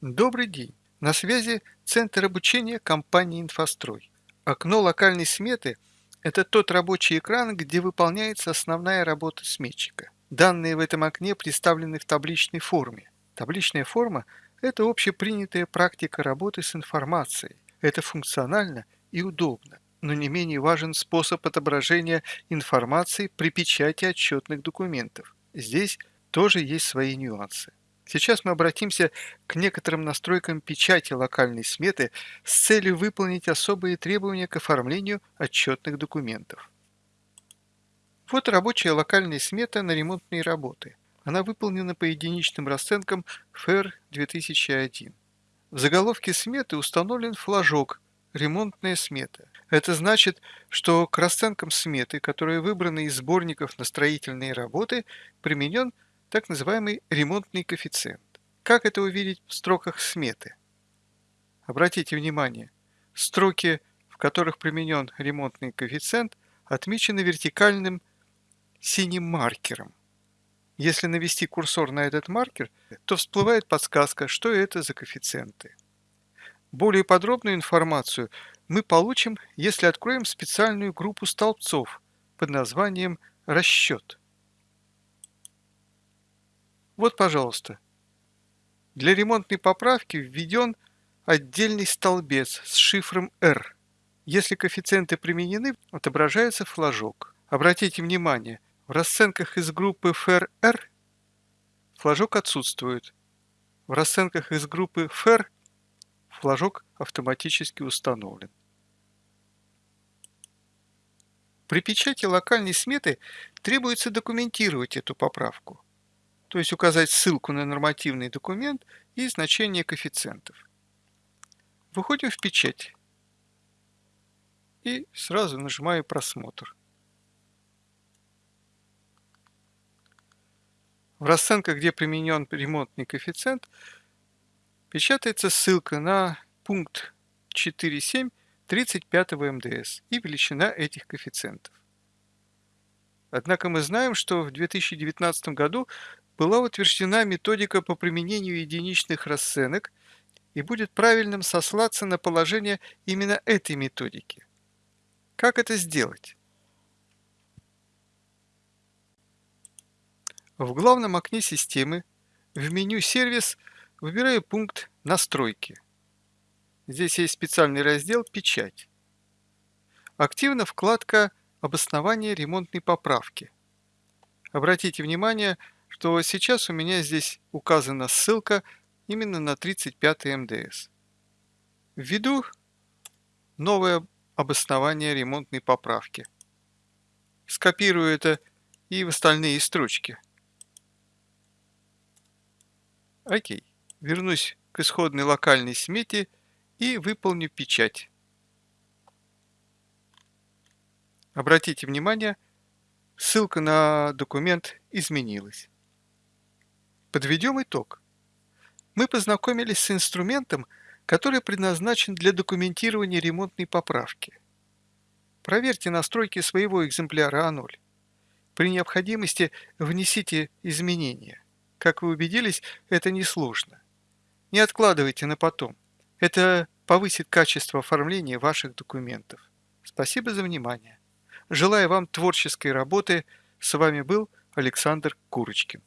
Добрый день! На связи Центр обучения компании «Инфострой». Окно локальной сметы – это тот рабочий экран, где выполняется основная работа сметчика. Данные в этом окне представлены в табличной форме. Табличная форма – это общепринятая практика работы с информацией. Это функционально и удобно, но не менее важен способ отображения информации при печати отчетных документов. Здесь тоже есть свои нюансы. Сейчас мы обратимся к некоторым настройкам печати локальной сметы с целью выполнить особые требования к оформлению отчетных документов. Вот рабочая локальная смета на ремонтные работы. Она выполнена по единичным расценкам FER 2001. В заголовке сметы установлен флажок «Ремонтная смета». Это значит, что к расценкам сметы, которые выбраны из сборников на строительные работы, применен так называемый ремонтный коэффициент. Как это увидеть в строках сметы? Обратите внимание, строки, в которых применен ремонтный коэффициент, отмечены вертикальным синим маркером. Если навести курсор на этот маркер, то всплывает подсказка, что это за коэффициенты. Более подробную информацию мы получим, если откроем специальную группу столбцов под названием «Расчет». Вот, пожалуйста. Для ремонтной поправки введен отдельный столбец с шифром R. Если коэффициенты применены, отображается флажок. Обратите внимание, в расценках из группы FR флажок отсутствует. В расценках из группы FR флажок автоматически установлен. При печати локальной сметы требуется документировать эту поправку то есть указать ссылку на нормативный документ и значение коэффициентов. Выходим в печать и сразу нажимаю «Просмотр». В расценках, где применен ремонтный коэффициент, печатается ссылка на пункт 4.7 35 МДС и величина этих коэффициентов. Однако мы знаем, что в 2019 году была утверждена методика по применению единичных расценок и будет правильным сослаться на положение именно этой методики. Как это сделать? В главном окне системы в меню «Сервис» выбираю пункт «Настройки». Здесь есть специальный раздел «Печать». Активна вкладка «Обоснование ремонтной поправки». Обратите внимание, что сейчас у меня здесь указана ссылка именно на 35 МДС. Введу новое обоснование ремонтной поправки. Скопирую это и в остальные строчки. Окей. Вернусь к исходной локальной смете и выполню печать. Обратите внимание, ссылка на документ изменилась. Подведем итог. Мы познакомились с инструментом, который предназначен для документирования ремонтной поправки. Проверьте настройки своего экземпляра А0. При необходимости внесите изменения. Как вы убедились, это несложно. Не откладывайте на потом. Это повысит качество оформления ваших документов. Спасибо за внимание. Желаю вам творческой работы. С вами был Александр Курочкин.